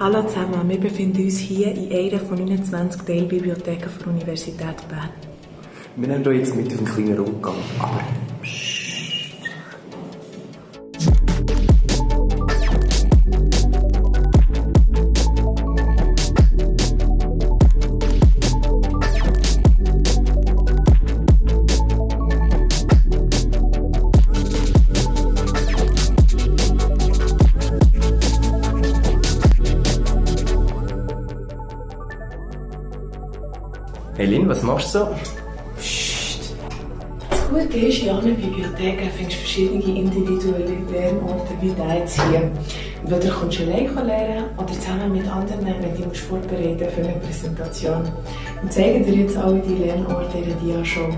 Hallo zusammen, wir befinden uns hier in einer von 29 Teilbibliotheken der Universität Bern. Wir nehmen euch jetzt mit auf einen kleinen Rundgang, aber Lin, was machst du so? Psst. Das Gute ist, in allen Bibliotheken findest du verschiedene individuelle Lernorte wie jetzt hier. Entweder kommst du alleine lernen oder zusammen mit anderen, wenn du dich vorbereiten für eine Präsentation. Wir zeigen dir jetzt alle die Lernorte in der Dia-Show.